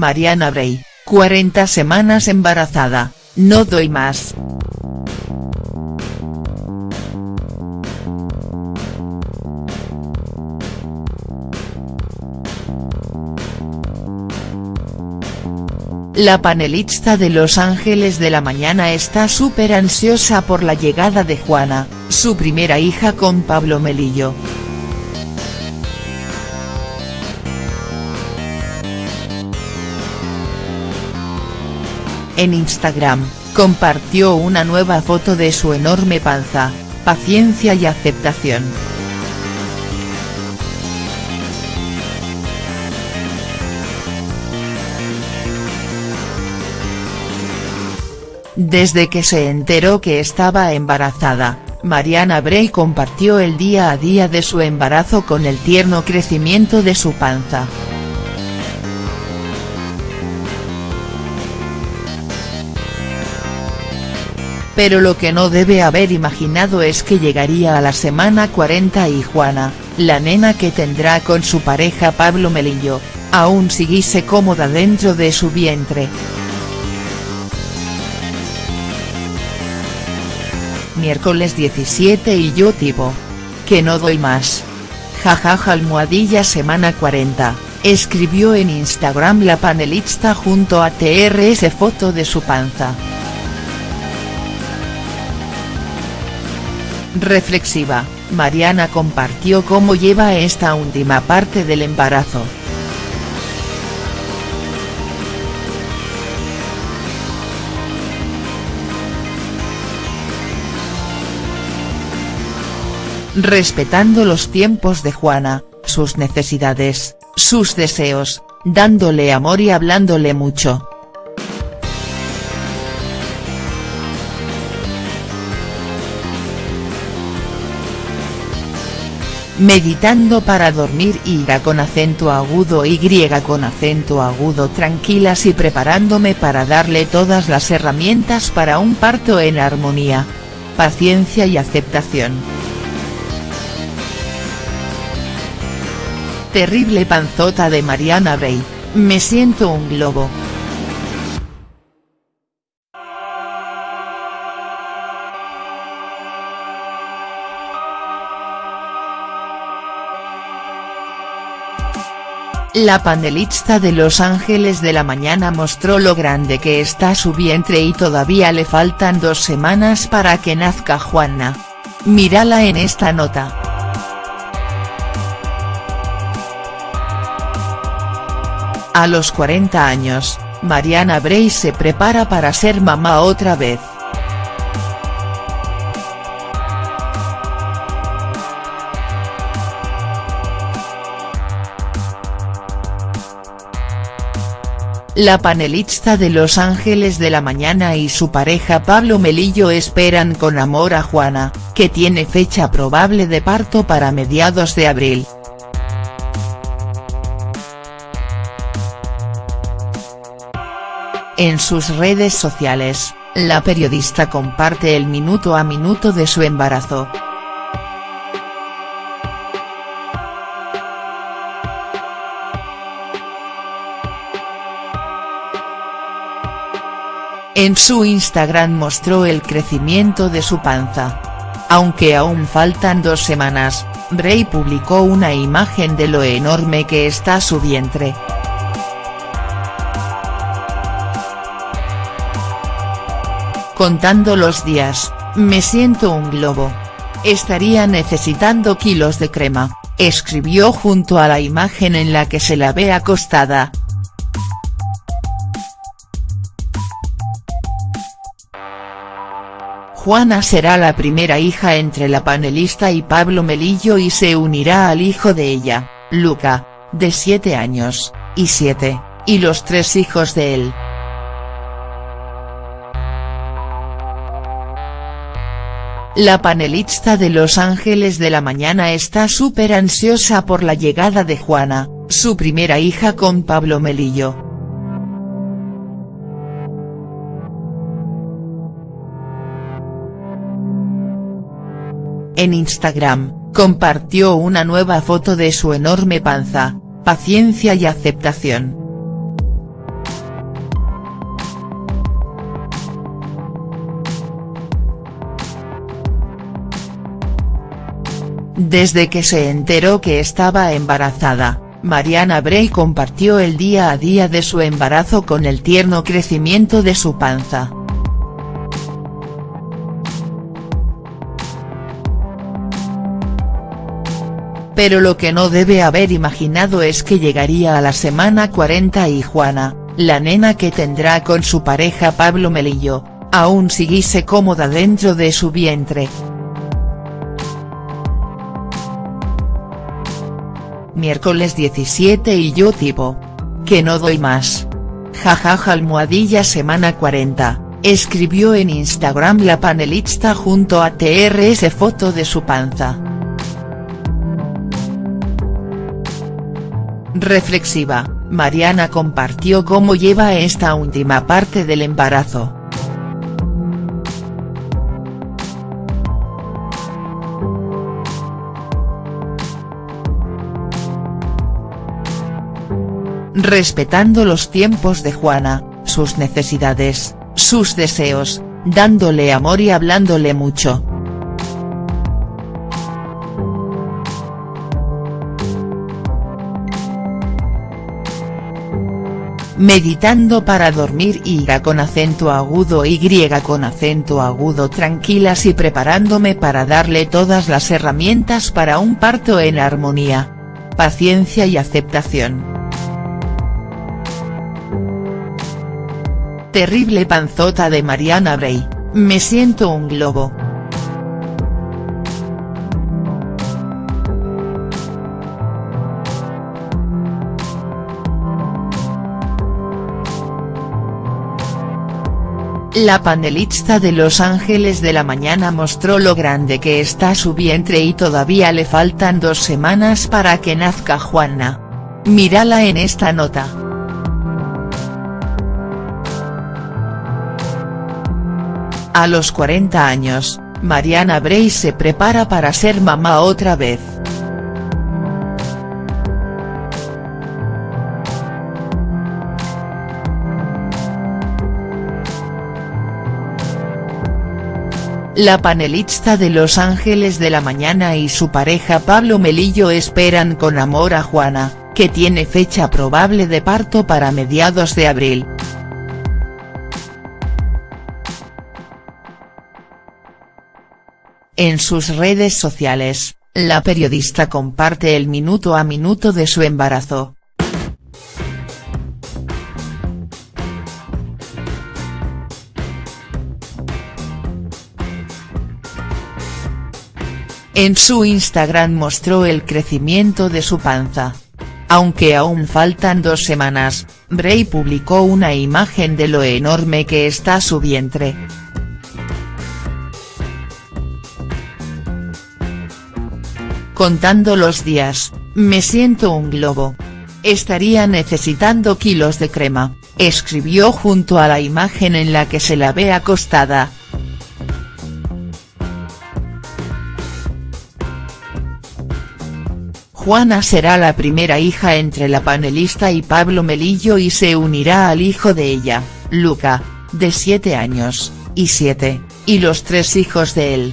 Mariana Bray, 40 semanas embarazada, no doy más. La panelista de Los Ángeles de la Mañana está súper ansiosa por la llegada de Juana, su primera hija con Pablo Melillo. En Instagram, compartió una nueva foto de su enorme panza, paciencia y aceptación. Desde que se enteró que estaba embarazada, Mariana Bray compartió el día a día de su embarazo con el tierno crecimiento de su panza. Pero lo que no debe haber imaginado es que llegaría a la semana 40 y Juana, la nena que tendrá con su pareja Pablo Melillo, aún siguiese cómoda dentro de su vientre. Miércoles 17 y yo tipo. Que no doy más. Jajaja almohadilla semana 40, escribió en Instagram la panelista junto a TRS foto de su panza. Reflexiva, Mariana compartió cómo lleva esta última parte del embarazo. Respetando los tiempos de Juana, sus necesidades, sus deseos, dándole amor y hablándole mucho. Meditando para dormir ira con acento agudo y griega con acento agudo tranquilas y preparándome para darle todas las herramientas para un parto en armonía. Paciencia y aceptación. Terrible panzota de Mariana Bray, me siento un globo. La panelista de Los Ángeles de la Mañana mostró lo grande que está su vientre y todavía le faltan dos semanas para que nazca Juana. Mírala en esta nota. A los 40 años, Mariana Bray se prepara para ser mamá otra vez. La panelista de Los Ángeles de la Mañana y su pareja Pablo Melillo esperan con amor a Juana, que tiene fecha probable de parto para mediados de abril. En sus redes sociales, la periodista comparte el minuto a minuto de su embarazo. En su Instagram mostró el crecimiento de su panza. Aunque aún faltan dos semanas, Bray publicó una imagen de lo enorme que está su vientre. Contando los días, me siento un globo. Estaría necesitando kilos de crema, escribió junto a la imagen en la que se la ve acostada. Juana será la primera hija entre la panelista y Pablo Melillo y se unirá al hijo de ella, Luca, de 7 años, y 7, y los tres hijos de él. La panelista de Los Ángeles de la Mañana está súper ansiosa por la llegada de Juana, su primera hija con Pablo Melillo. En Instagram, compartió una nueva foto de su enorme panza, paciencia y aceptación. Desde que se enteró que estaba embarazada, Mariana Bray compartió el día a día de su embarazo con el tierno crecimiento de su panza. Pero lo que no debe haber imaginado es que llegaría a la semana 40 y Juana, la nena que tendrá con su pareja Pablo Melillo, aún siguiese cómoda dentro de su vientre. Miércoles 17 y yo tipo. Que no doy más. Jajaja almohadilla semana 40, escribió en Instagram la panelista junto a TRS foto de su panza. Reflexiva, Mariana compartió cómo lleva esta última parte del embarazo. respetando los tiempos de Juana, sus necesidades, sus deseos, dándole amor y hablándole mucho. Meditando para dormir ira con acento agudo y con acento agudo tranquilas y preparándome para darle todas las herramientas para un parto en armonía. Paciencia y aceptación. Terrible panzota de Mariana Bray, me siento un globo. La panelista de Los Ángeles de la Mañana mostró lo grande que está su vientre y todavía le faltan dos semanas para que nazca Juana. Mírala en esta nota. A los 40 años, Mariana Bray se prepara para ser mamá otra vez. La panelista de Los Ángeles de la Mañana y su pareja Pablo Melillo esperan con amor a Juana, que tiene fecha probable de parto para mediados de abril. En sus redes sociales, la periodista comparte el minuto a minuto de su embarazo. En su Instagram mostró el crecimiento de su panza. Aunque aún faltan dos semanas, Bray publicó una imagen de lo enorme que está su vientre. Contando los días, me siento un globo. Estaría necesitando kilos de crema, escribió junto a la imagen en la que se la ve acostada. Juana será la primera hija entre la panelista y Pablo Melillo y se unirá al hijo de ella, Luca, de 7 años, y 7, y los tres hijos de él.